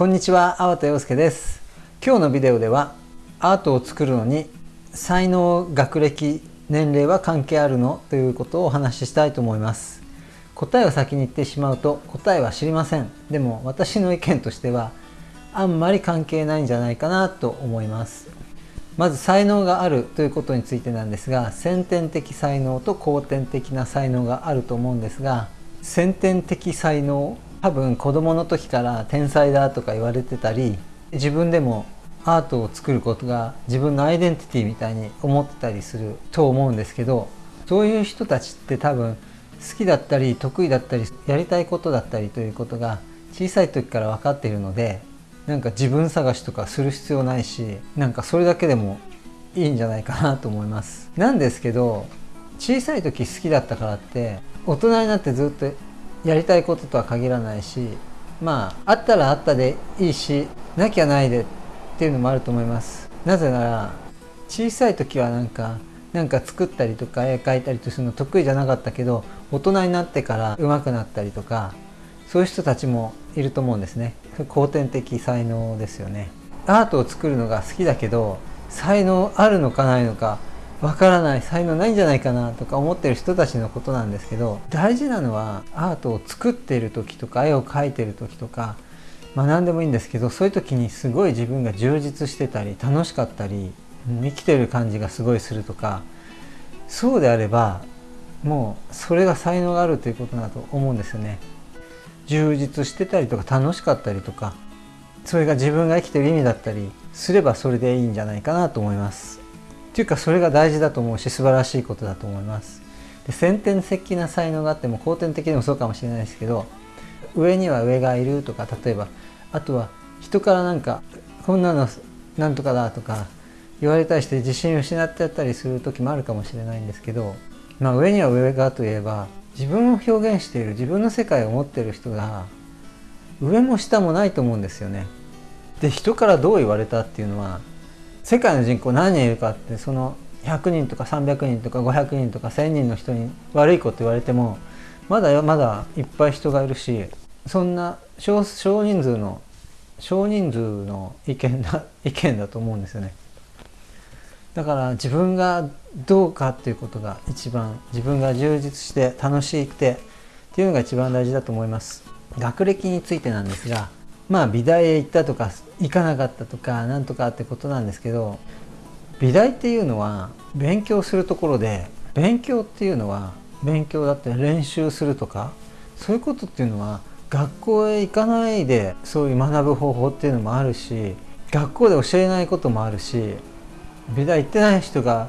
こんにちは、粟田洋介です。今日のビデオではアートを作るのに才能、学歴、年齢は関係あるの？ということをお話ししたいと思います。答えを先に言ってしまうと答えは知りません。でも私の意見としてはあんまり関係ないんじゃないかなと思います。まず才能があるということについてなんですが先天的才能と後天的な才能があると思うんですが先天的才能多分子供の時から天才だとか言われてたり自分でもアートを作ることが自分のアイデンティティみたいに思ってたりすると思うんですけどそういう人たちって多分好きだったり得意だったりやりたいことだったりということが小さい時から分かっているのでなんか自分探しとかする必要ないしなんかそれだけでもいいんじゃないかなと思います。なんですけど小さい時好きだったからって大人になってずっとやりたいこととは限らないしまああったらあったでいいしなきゃないでっていうのもあると思います。なぜなら小さい時はなんかなんか作ったりとか絵描いたりとするの得意じゃなかったけど大人になってから上手くなったりとかそういう人たちもいると思うんですね。後天的才能ですよね。アートを作るのが好きだけど才能あるのかないのかわからない才能ないんじゃないかなとか思ってる人たちのことなんですけど大事なのはアートを作ってる時とか絵を描いてる時とかまあ何でもいいんですけどそういう時にすごい自分が充実してたり楽しかったり生きてる感じがすごいするとかそうであればもうそれが才能があるということだと思うんですよね。充実してたりとか楽しかったりとかそれが自分が生きてる意味だったりすればそれでいいんじゃないかなと思います。っていうかそれが大事だと思うし素晴らしいことだと思いますで先天的な才能があっても後天的にもそうかもしれないですけど上には上がいるとか例えばあとは人からなんかこんなのなんとかだとか言われたりして自信を失ってやったりする時もあるかもしれないんですけど、まあ、上には上がといえば自分を表現している自分の世界を持っている人が上も下もないと思うんですよね。で人からどう言われたっていうのは世界の人口何人いるかってその100人とか300人とか500人とか1000人の人に悪いこと言われてもまだまだいっぱい人がいるしそんな少人数の少人数の意見だ 意見だと思うんですよね。だから自分がどうかっていうことが一番自分が充実して楽しいくてっていうのが一番大事だと思います。学歴についてなんですがまあ美大へ行ったとか行かなかったとかなんとかってことなんですけど美大っていうのは勉強するところで勉強っていうのは勉強だって練習するとかそういうことっていうのは学校へ行かないでそういう学ぶ方法っていうのもあるし学校で教えないこともあるし美大行ってない人が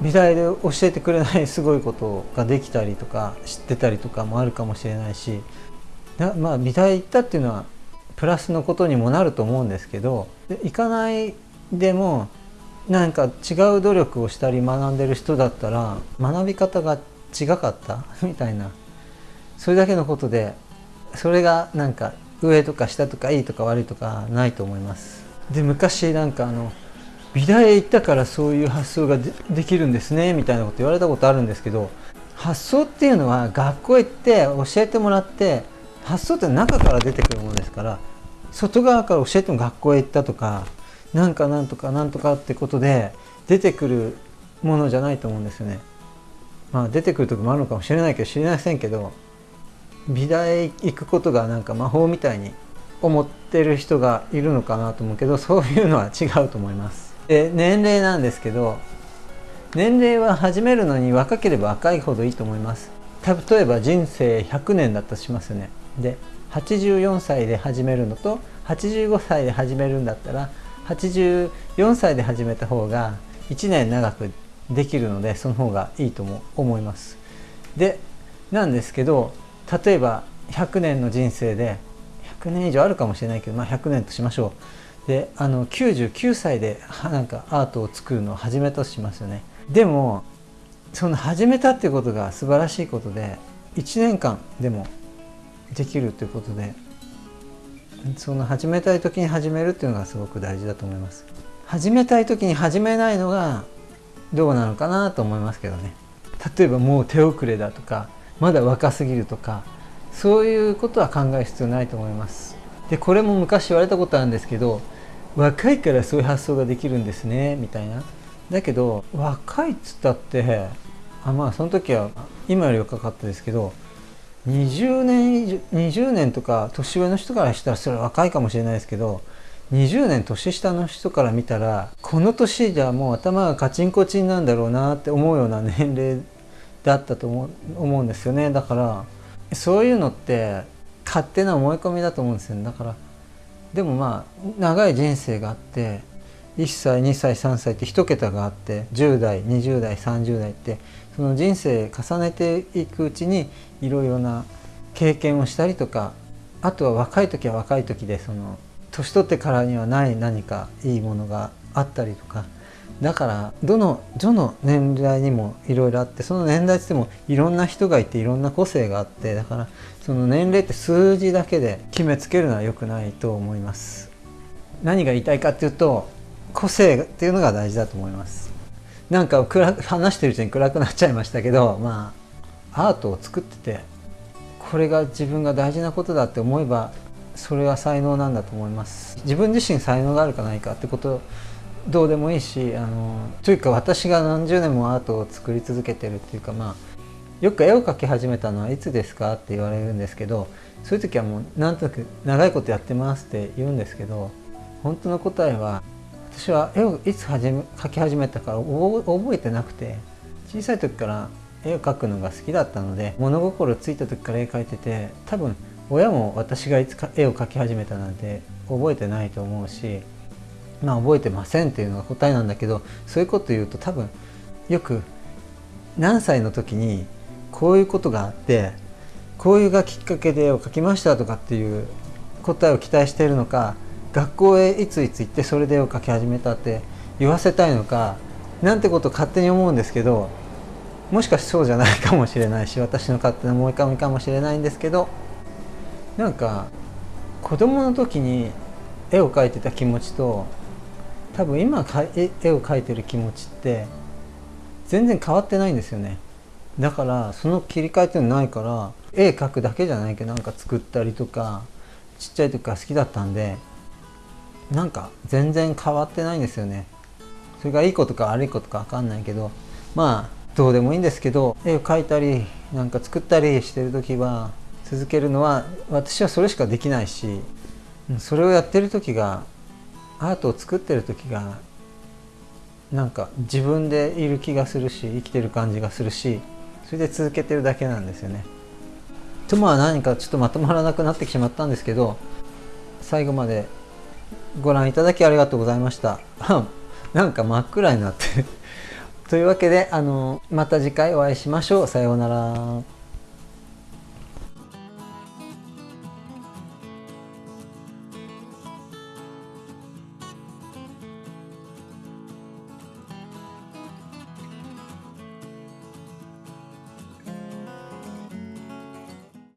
美大で教えてくれないすごいことができたりとか知ってたりとかもあるかもしれないしまあ美大行ったっていうのはプラスのことにもなると思うんですけど行かないでもなんか違う努力をしたり学んでる人だったら学び方が違かった？みたいなそれだけのことでそれがなんか上とか下とかいいとか悪いとかないと思います。で昔なんかあの美大へ行ったからそういう発想ができるんですねみたいなこと言われたことあるんですけど発想っていうのは学校行って教えてもらって発想って中から出てくるものですから外側から教えても学校へ行ったとかなんかなんとかなんとかってことで出てくるものじゃないと思うんですよね。まあ出てくる時もあるのかもしれないけど知りませんけど美大行くことがなんか魔法みたいに思ってる人がいるのかなと思うけどそういうのは違うと思います。で年齢なんですけど年齢は始めるのに若ければ若いほどいいと思います。例えば人生100年だったとしますよね。で84歳で始めるのと85歳で始めるんだったら84歳で始めた方が1年長くできるのでその方がいいとも思います。でなんですけど例えば100年の人生で100年以上あるかもしれないけど、まあ、100年としましょう。であの99歳でなんかアートを作るのを始めたとしますよね。でもその始めたってことが素晴らしいことで1年間でもできるということでその始めたい時に始めるっていうのがすごく大事だと思います。始めたい時に始めないのがどうなのかなと思いますけどね。例えばもう手遅れだとかまだ若すぎるとかそういうことは考える必要ないと思います。でこれも昔言われたことあるんですけど若いからそういう発想ができるんですねみたいな。だけど若いっつったってあまあその時は今より若かったですけど20年以上20年とか年上の人からしたらそれは若いかもしれないですけど20年年下の人から見たらこの年じゃもう頭がカチンコチンなんだろうなって思うような年齢だったと思思うんですよね。だからそういうのって勝手な思い込みだと思うんですよ、ね、だからでもまあ長い人生があって1歳2歳3歳って1桁があって10代20代30代ってその人生重ねていくうちにいろいろな経験をしたりとかあとは若い時は若い時でその年取ってからにはない何かいいものがあったりとかだからどのどの年代にもいろいろあってその年代ってもいろんな人がいていろんな個性があってだからその年齢って数字だけで決めつけるのは良くないと思います。何が言いたいかっていうと個性っていうのが大事だと思います。なんか暗話してるうちに暗くなっちゃいましたけどまあアートを作っててこれが自分が大事なことだって思えばそれは才能なんだと思います。自分自身才能があるかないかってことどうでもいいしあのというか私が何十年もアートを作り続けてるっていうかまあよく絵を描き始めたのはいつですかって言われるんですけどそういう時はもうなんとなく長いことやってますって言うんですけど本当の答えは私は絵をいつ始め描き始めたか覚えてなくて小さい時から絵を描くのが好きだったので物心ついた時から絵描いてて多分親も私がいつか絵を描き始めたなんて覚えてないと思うしまあ覚えてませんっていうのが答えなんだけどそういうこと言うと多分よく何歳の時にこういうことがあってこういうがきっかけで絵を描きましたとかっていう答えを期待しているのか学校へいついつ行ってそれで絵を描き始めたって言わせたいのかなんてことを勝手に思うんですけどもしかしてそうじゃないかもしれないし私の勝手な思い込みかもしれないんですけどなんか子供の時に絵を描いてた気持ちと多分今絵を描いてる気持ちって全然変わってないんですよね。だからその切り替えっていうのないから絵描くだけじゃないけどなんか作ったりとかちっちゃい時から好きだったんでなんか全然変わってないんですよねそれがいいことか悪いことか分かんないけどまあどうでもいいんですけど絵を描いたりなんか作ったりしてる時は続けるのは私はそれしかできないしそれをやってる時がアートを作ってる時がなんか自分でいる気がするし生きてる感じがするしそれで続けてるだけなんですよね。とまあ何かちょっとまとまらなくなってしまったんですけど最後までご覧いただきありがとうございました。なんか真っ暗になって というわけであのまた次回お会いしましょう。さようなら。